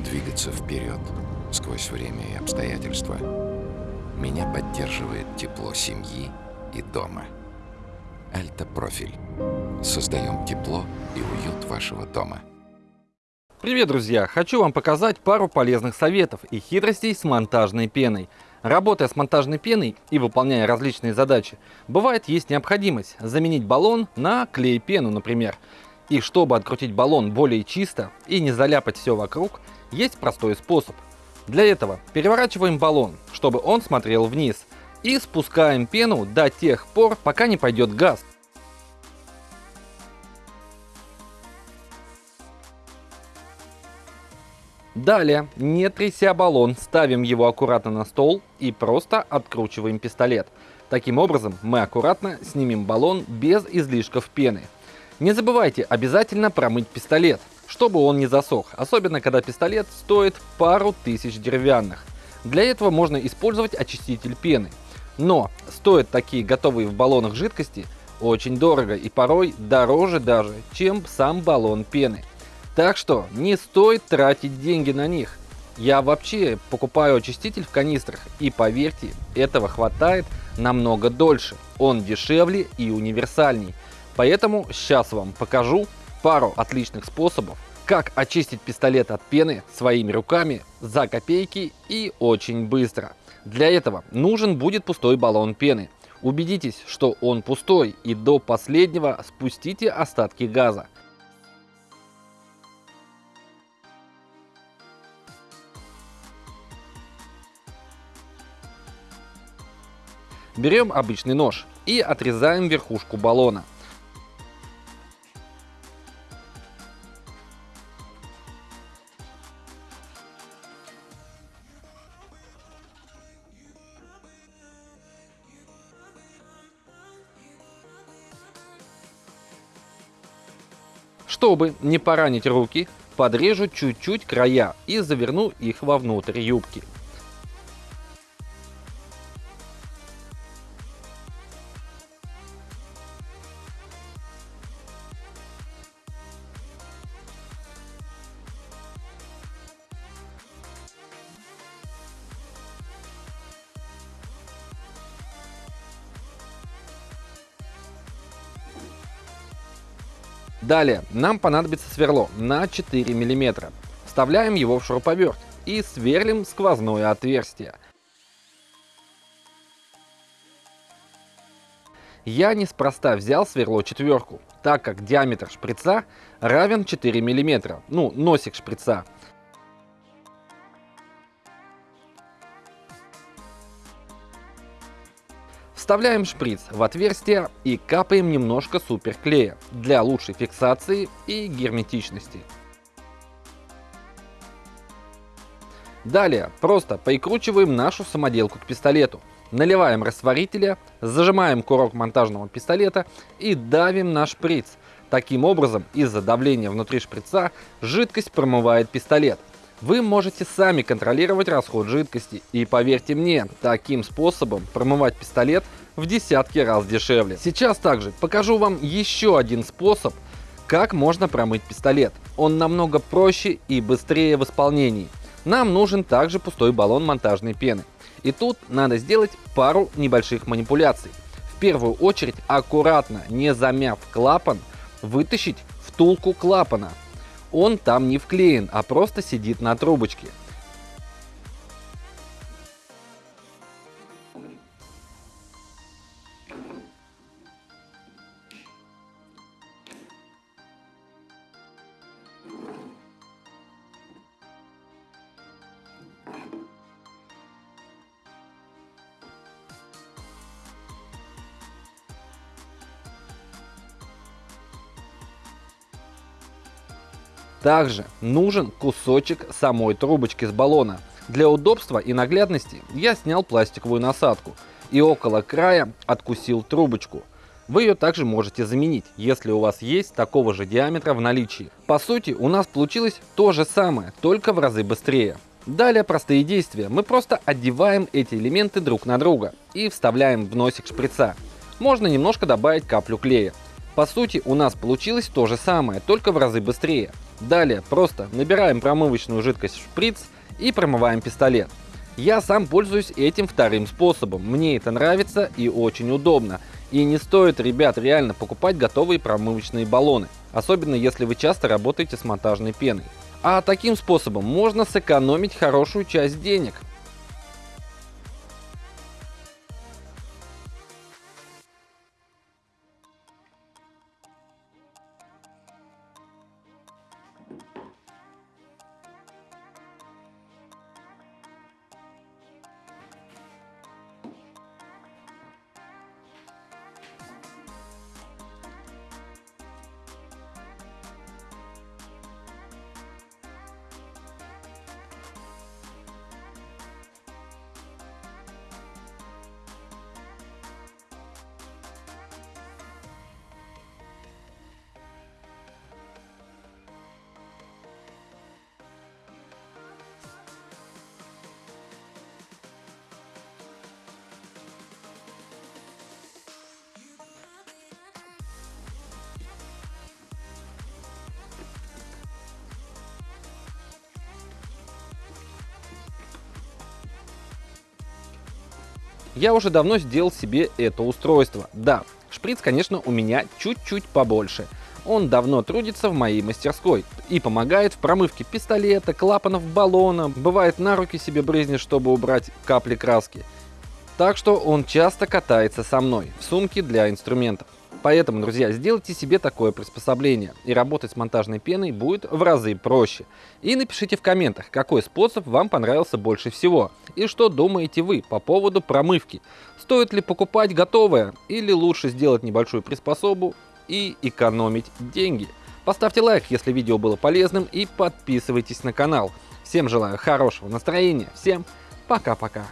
двигаться вперед сквозь время и обстоятельства. Меня поддерживает тепло семьи и дома. Альта Профиль. Создаем тепло и уют вашего дома. Привет, друзья! Хочу вам показать пару полезных советов и хитростей с монтажной пеной. Работая с монтажной пеной и выполняя различные задачи, бывает есть необходимость заменить баллон на клей-пену, например. И чтобы открутить баллон более чисто и не заляпать все вокруг, есть простой способ. Для этого переворачиваем баллон, чтобы он смотрел вниз, и спускаем пену до тех пор, пока не пойдет газ. Далее, не тряся баллон, ставим его аккуратно на стол и просто откручиваем пистолет. Таким образом, мы аккуратно снимем баллон без излишков пены. Не забывайте обязательно промыть пистолет, чтобы он не засох, особенно когда пистолет стоит пару тысяч деревянных. Для этого можно использовать очиститель пены. Но стоят такие готовые в баллонах жидкости очень дорого и порой дороже даже, чем сам баллон пены. Так что не стоит тратить деньги на них. Я вообще покупаю очиститель в канистрах и поверьте, этого хватает намного дольше. Он дешевле и универсальней. Поэтому сейчас вам покажу пару отличных способов, как очистить пистолет от пены своими руками за копейки и очень быстро. Для этого нужен будет пустой баллон пены. Убедитесь, что он пустой и до последнего спустите остатки газа. Берем обычный нож и отрезаем верхушку баллона. Чтобы не поранить руки, подрежу чуть-чуть края и заверну их вовнутрь юбки. Далее нам понадобится сверло на 4 мм. Вставляем его в шуруповерт и сверлим сквозное отверстие. Я неспроста взял сверло четверку, так как диаметр шприца равен 4 мм, ну носик шприца. Вставляем шприц в отверстие и капаем немножко суперклея для лучшей фиксации и герметичности. Далее просто прикручиваем нашу самоделку к пистолету. Наливаем растворителя, зажимаем курок монтажного пистолета и давим на шприц. Таким образом, из-за давления внутри шприца жидкость промывает пистолет. Вы можете сами контролировать расход жидкости. И поверьте мне, таким способом промывать пистолет в десятки раз дешевле. Сейчас также покажу вам еще один способ, как можно промыть пистолет. Он намного проще и быстрее в исполнении. Нам нужен также пустой баллон монтажной пены. И тут надо сделать пару небольших манипуляций. В первую очередь аккуратно, не замяв клапан, вытащить втулку клапана он там не вклеен, а просто сидит на трубочке. Также нужен кусочек самой трубочки с баллона. Для удобства и наглядности я снял пластиковую насадку и около края откусил трубочку. Вы ее также можете заменить, если у вас есть такого же диаметра в наличии. По сути, у нас получилось то же самое, только в разы быстрее. Далее простые действия. Мы просто одеваем эти элементы друг на друга и вставляем в носик шприца. Можно немножко добавить каплю клея. По сути, у нас получилось то же самое, только в разы быстрее. Далее просто набираем промывочную жидкость в шприц и промываем пистолет. Я сам пользуюсь этим вторым способом. Мне это нравится и очень удобно. И не стоит, ребят, реально покупать готовые промывочные баллоны. Особенно если вы часто работаете с монтажной пеной. А таким способом можно сэкономить хорошую часть денег. Я уже давно сделал себе это устройство. Да, шприц, конечно, у меня чуть-чуть побольше. Он давно трудится в моей мастерской и помогает в промывке пистолета, клапанов баллона, бывает на руки себе брызнет, чтобы убрать капли краски. Так что он часто катается со мной в сумке для инструментов. Поэтому, друзья, сделайте себе такое приспособление, и работать с монтажной пеной будет в разы проще. И напишите в комментах, какой способ вам понравился больше всего, и что думаете вы по поводу промывки. Стоит ли покупать готовое, или лучше сделать небольшую приспособу и экономить деньги. Поставьте лайк, если видео было полезным, и подписывайтесь на канал. Всем желаю хорошего настроения, всем пока-пока.